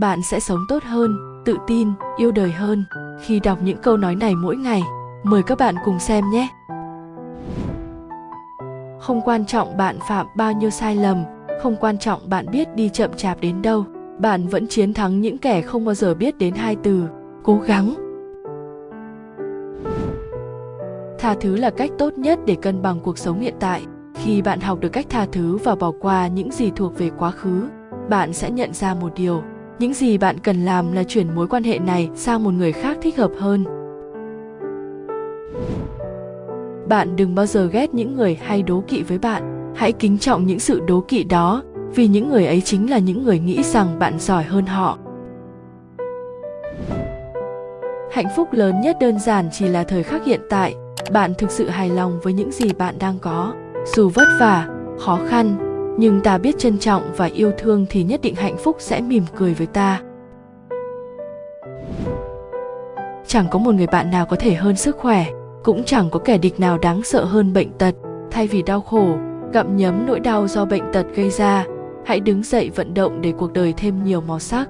bạn sẽ sống tốt hơn, tự tin, yêu đời hơn. Khi đọc những câu nói này mỗi ngày, mời các bạn cùng xem nhé. Không quan trọng bạn phạm bao nhiêu sai lầm, không quan trọng bạn biết đi chậm chạp đến đâu, bạn vẫn chiến thắng những kẻ không bao giờ biết đến hai từ, cố gắng. Tha thứ là cách tốt nhất để cân bằng cuộc sống hiện tại. Khi bạn học được cách tha thứ và bỏ qua những gì thuộc về quá khứ, bạn sẽ nhận ra một điều những gì bạn cần làm là chuyển mối quan hệ này sang một người khác thích hợp hơn. Bạn đừng bao giờ ghét những người hay đố kỵ với bạn. Hãy kính trọng những sự đố kỵ đó, vì những người ấy chính là những người nghĩ rằng bạn giỏi hơn họ. Hạnh phúc lớn nhất đơn giản chỉ là thời khắc hiện tại. Bạn thực sự hài lòng với những gì bạn đang có. Dù vất vả, khó khăn nhưng ta biết trân trọng và yêu thương thì nhất định hạnh phúc sẽ mỉm cười với ta. Chẳng có một người bạn nào có thể hơn sức khỏe, cũng chẳng có kẻ địch nào đáng sợ hơn bệnh tật. Thay vì đau khổ, gặm nhấm nỗi đau do bệnh tật gây ra, hãy đứng dậy vận động để cuộc đời thêm nhiều màu sắc.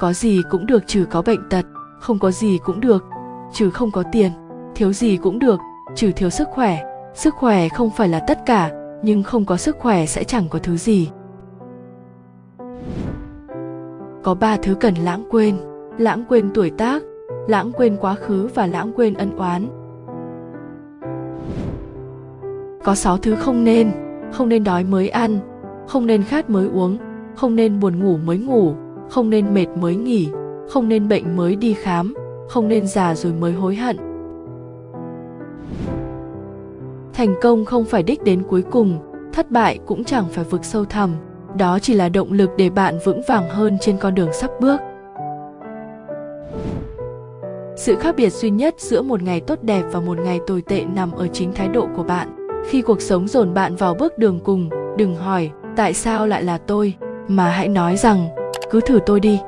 Có gì cũng được trừ có bệnh tật, không có gì cũng được, trừ không có tiền. Thiếu gì cũng được, trừ thiếu sức khỏe sức khỏe không phải là tất cả, nhưng không có sức khỏe sẽ chẳng có thứ gì. Có ba thứ cần lãng quên lãng quên tuổi tác, lãng quên quá khứ và lãng quên ân oán. Có sáu thứ không nên không nên đói mới ăn, không nên khát mới uống, không nên buồn ngủ mới ngủ, không nên mệt mới nghỉ, không nên bệnh mới đi khám, không nên già rồi mới hối hận. Thành công không phải đích đến cuối cùng, thất bại cũng chẳng phải vực sâu thẳm, đó chỉ là động lực để bạn vững vàng hơn trên con đường sắp bước. Sự khác biệt duy nhất giữa một ngày tốt đẹp và một ngày tồi tệ nằm ở chính thái độ của bạn. Khi cuộc sống dồn bạn vào bước đường cùng, đừng hỏi, tại sao lại là tôi? Mà hãy nói rằng, cứ thử tôi đi.